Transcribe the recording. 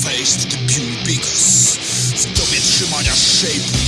face faced the pure Pegasus W dobie trzymania shape